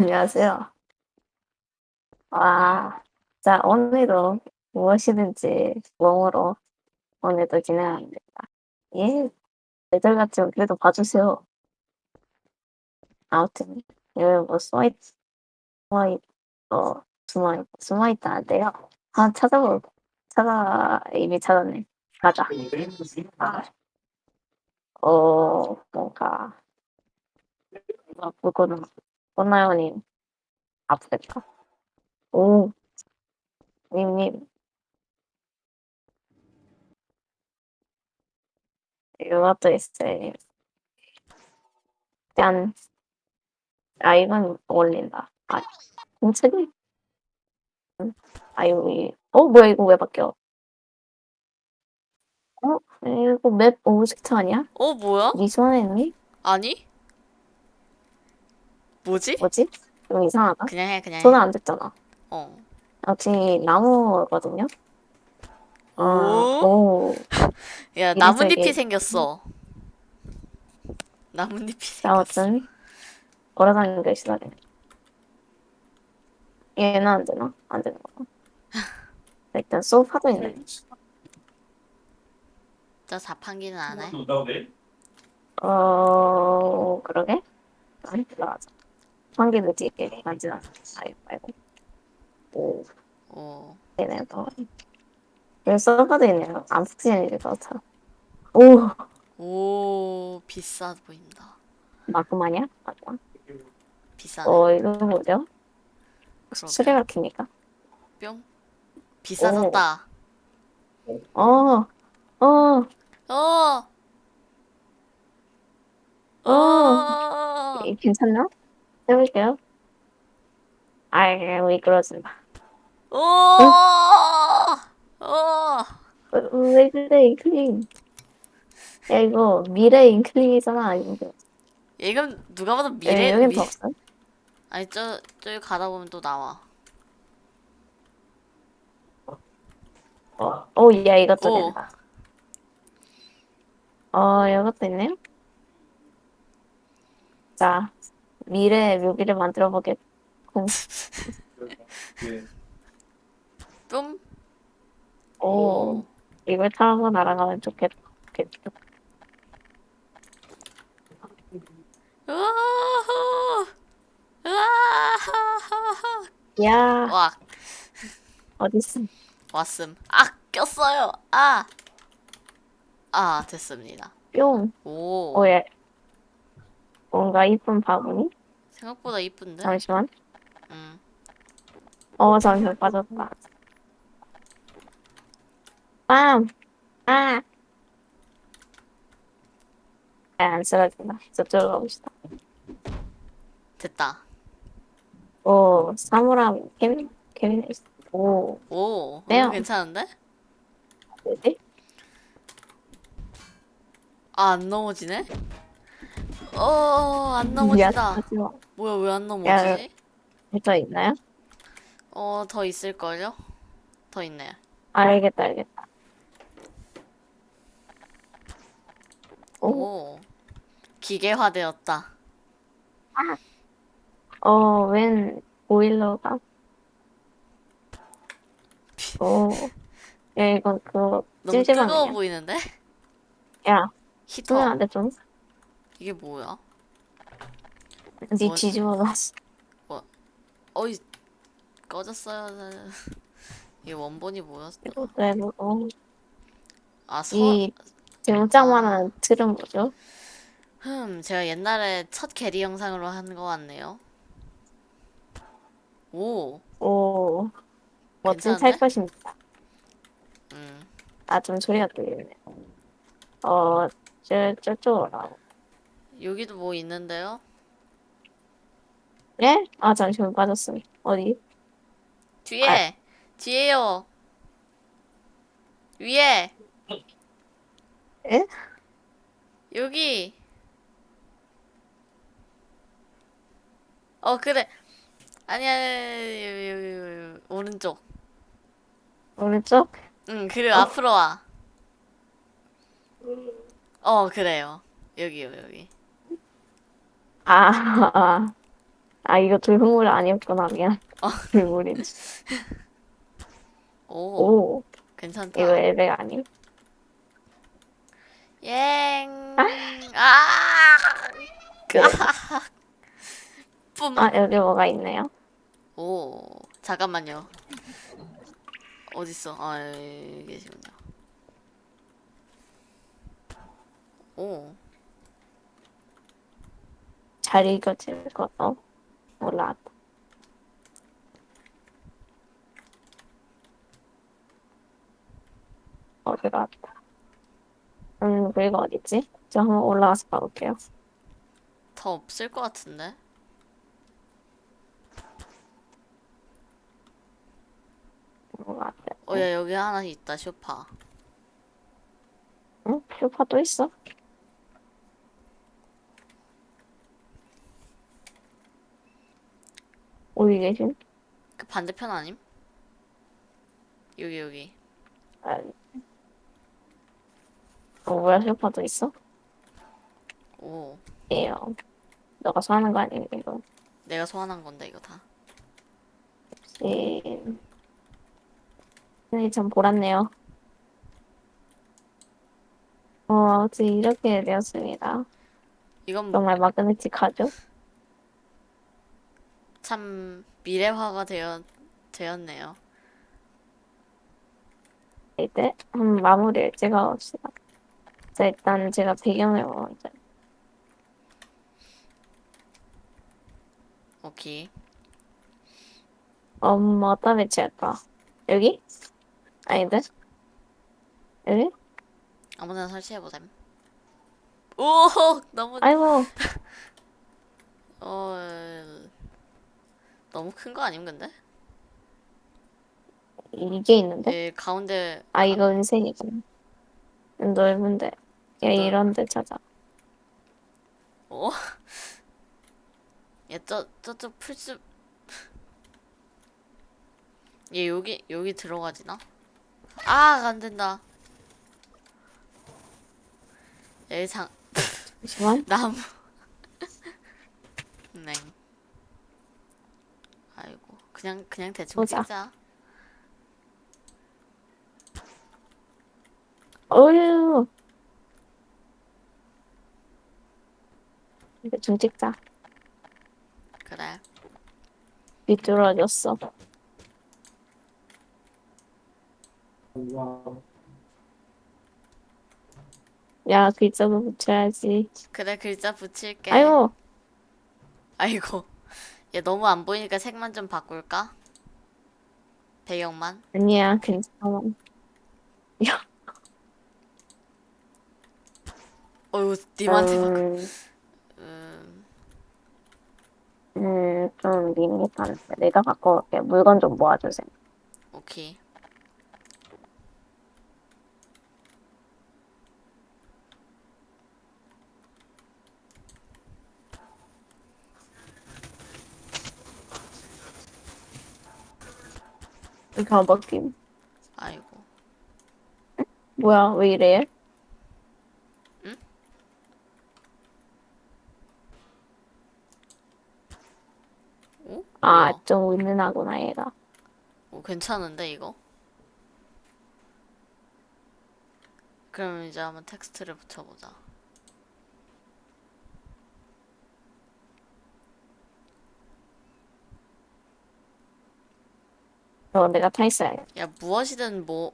안녕하세요. 와, 자, 오늘도 무엇이든지 몸으로 오늘도 진행합니다. 예, 애들같이 그래도 봐주세요. 아무튼, 여기 뭐 숨어있, 숨어있, 어, 숨어있, 숨어있다는데요. 아, 찾아볼, 찾아, 이미 찾았네. 가자. 아, 어, 뭔가, 아, 그거는, 꽃나요님, 아프겠다. 오, 님님, 이것도 있어요. 짠. 아, 이건 어울린다. 아, 공책이? 아, 이거, 이- 어, 뭐야, 이거 왜 바뀌어? 어? 이거 맵 오브젝트 아니야? 어, 뭐야? 니 손에 있니? 아니? 뭐지? 뭐지? 좀 이상하다. 그냥 해, 그냥 손은 해. 안 됐잖아. 어. 역시 나무거든요? 아, 오? 오. 야, 나뭇잎이 이게- 생겼어. 나뭇잎이 자, 생겼어. 어떤 걸어다니는 게 시작이네. 얘는 안 되나? 안 되는 거야. 일단 소파도 있네. 저 자판기는 안 해? 어, 그러게? 아니, 들어가자. 환기를 뒤에 만지나. 아이, 말고. 오, 오. 되네요, 더. 여기 서버도 있네요. 안 푹신해질 것 같아. 오, 오, 비싸 보인다. 마그마냐? 맞다. 비싸네. 어, 이거 뭐죠? 그러게. 수레가 킵니까? 뿅. 비싸졌다. 어, 어, 어! 어! 이- 괜찮나? 해볼게요. 아이, 미끄러진다. 오! 어! 왜, 왜 그래, 인클링. 야, 이거 미래 인클링이잖아, 이거. 이건 누가 봐도 예, 미래, 여긴 미... 더 없어? 아니, 저, 저기 가다 보면 또 나와. 어, 오, 야, 이것도 오. 된다. 어, 이것도 있네요. 자, 미래 묘비를 만들어 보겠고. 뿜? 오, 이걸 타고 날아가면 좋겠다. 좋겠다. 야, 와, 어딨어? 왔음. 아, 꼈어요. 아. 아, 됐습니다. 뿅. 오. 오, 예. 뭔가 이쁜 바구니? 생각보다 이쁜데? 잠시만. 음. 어, 잠시만 빠졌다. 빰! 아! 아, 안 쓰러진다. 저쪽으로 가봅시다. 됐다. 오, 사물함, 케빈, 케빈, 오, 오. 네요. 이거 괜찮은데? 뭐지? 아, 안 넘어지네? 어, 안 넘어진다. 하지 마. 뭐야, 왜 안 넘어지지? 더 있나요? 어, 더 있을걸요? 더 있네. 알겠다, 알겠다. 오, 오. 기계화되었다. 어, 웬 보일러가? 오, 야, 이건 그거, 너무 뜨거워 찜질방이야. 보이는데? 야, 히터. 안 돼, 좀. 이게 뭐야? 니 뭐- 뒤집어 놨어. 어이, 꺼졌어요. 이게 원본이 뭐였어? 왜, 뭐, 어, 아, 서, 이 등짝만한 틀은 뭐죠? 흠, 제가 옛날에 첫 게리 영상으로 한 거 같네요. 오, 오, 멋진 괜찮은데? 찰것입니다. 음, 아, 좀 소리가 들리네. 어, 저, 저쪽으로. 여기도 뭐 있는데요? 예? 아, 잠시만 빠졌어. 어디? 뒤에, 아. 뒤에요. 위에, 예? 여기. 어, 그래. 아니야, 여기, 여기, 여기, 여기, 오른쪽. 오른쪽? 응, 그리고 앞으로 와. 어, 그래요. 여기요, 여기. 아, 아. 아, 이거 돌물 아니었구나. 미안. 돌물인지. 오, 오, 괜찮다. 이거 엘베 아니? 옭. 아! 그래. 뿜. 아, 여기 뭐가 있네요. 오, 잠깐만요. 어딨어? 아, 여기 계시군요. 오, 잘 읽어질 거죠? 올라왔다. 어, 들어왔다. 음, 그리고 어딨지? 저 한번 올라가서 봐볼게요. 더 없을 것 같은데? 어, 야, 여기 하나 있다, 쇼파. 응? 쇼파 또 있어? 어디 계신? 그 반대편 아님? 여기, 여기. 아, 어, 뭐야, 쇼파도 있어? 오, 예요. 너가 사는 거 아니야, 이거? 내가 소환한 건데, 이거 다. 예. 네, 참 보랐네요. 어, 아무튼 이렇게 되었습니다. 이건 정말 마그네틱하죠? 참 미래화가 되었, 되었네요. 이제 한 마무리를 찍어봅시다. 자, 일단 제가 배경을 먼저. 오케이. 음, 어디다 배치할까? 여기? 아닌데? 여기? 아무데나 설치해보셈. 오, 너무, 아이고, 어, 너무 큰 거 아님, 근데? 이게 있는데? 예, 가운데, 아, 이거 은색이구나. 넓은데. 야, 넓- 이런 데 찾아. 어? 얘, 저, 저쪽 풀숲. 얘, 여기, 여기 들어가지나? 아, 안 된다. 여기 장, 잠시만. 나무. 네. 그냥, 그냥 대충 보자. 찍자. 어휴. 좀 찍자. 그래. 비뚤어졌어. 야, 글자도 붙여야지. 그래, 글자 붙일게. 아이고, 아이고. 얘 너무 안 보이니까 색만 좀 바꿀까? 배경만? 아니야, 괜찮아. 어휴, 님한테 막. 음, 음, 음, 좀 밋밋한데. 내가 바꿔올게. 물건 좀 모아주세요. 오케이. 이렇게 한 바뀜. 아이고. 뭐야, 왜 이래? 응? 오? 아, 뭐야? 좀 은은하구나, 얘가. 오, 괜찮은데, 이거? 그럼 이제 한번 텍스트를 붙여보자. 어, 내가 타 있어야 돼. 야, 무엇이든 뭐,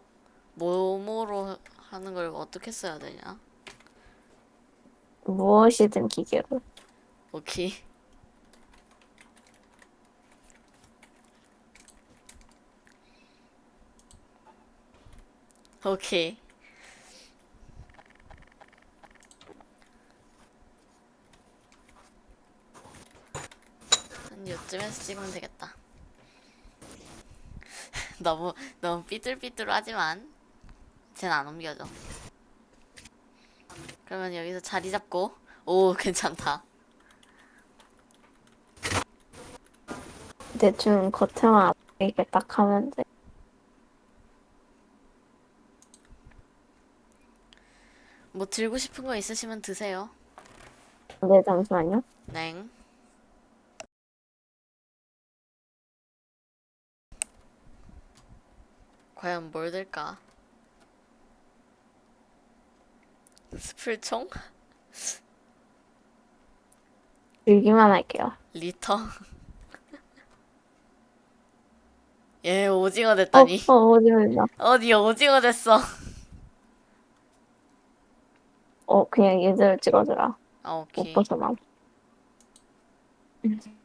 뭐뭐로 하는 걸 어떻게 써야 되냐? 무엇이든 기계로. 오케이. 오케이. 한 요쯤에서 찍으면 되겠다. 너무 너무 삐뚤삐뚤하지만 쟤는 안 옮겨져. 그러면 여기서 자리 잡고 오 괜찮다. 대충 겉에만 이렇게 딱 하면 돼. 뭐 들고 싶은 거 있으시면 드세요. 네, 잠시만요. 냉. 과연 뭘 들까? 스플총? 들기만 할게요. 리터? 얘 오징어 어, 됐다니. 어, 오지면다. 어디 오징어 됐어. 어, 그냥 얘들을 찍어주라. 아, 못 오케이. 벗어나.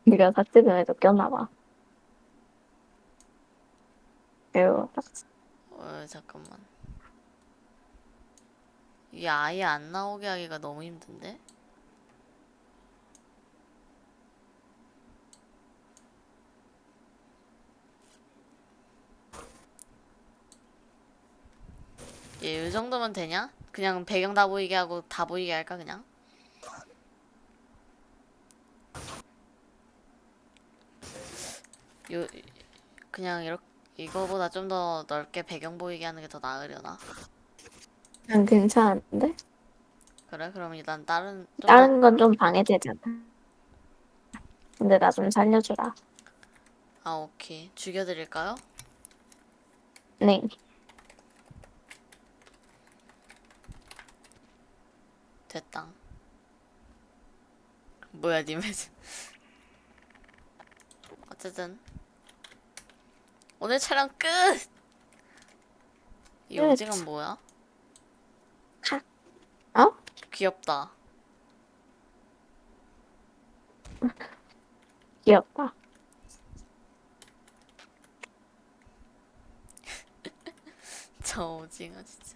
네가 삭제전에도 꼈나봐. 딱 어, 잠깐만. 이게 아예 안 나오게 하기가 너무 힘든데? 얘, 이 정도면 되냐? 그냥 배경 다 보이게 하고 다 보이게 할까, 그냥? 요, 그냥 이렇게, 이거보다 좀 더 넓게 배경 보이게 하는 게 더 나으려나? 난 괜찮은데? 그래? 그럼 일단 다른 좀 더, 다른 건 좀 방해되잖아. 근데 나 좀 살려주라. 아 오케이 죽여드릴까요? 네. 됐다. 뭐야 니 매즈? 어쨌든 오늘 촬영 끝. 이 끝. 오징어 뭐야? 어? 귀엽다. 귀엽다. 저 오징어 진짜.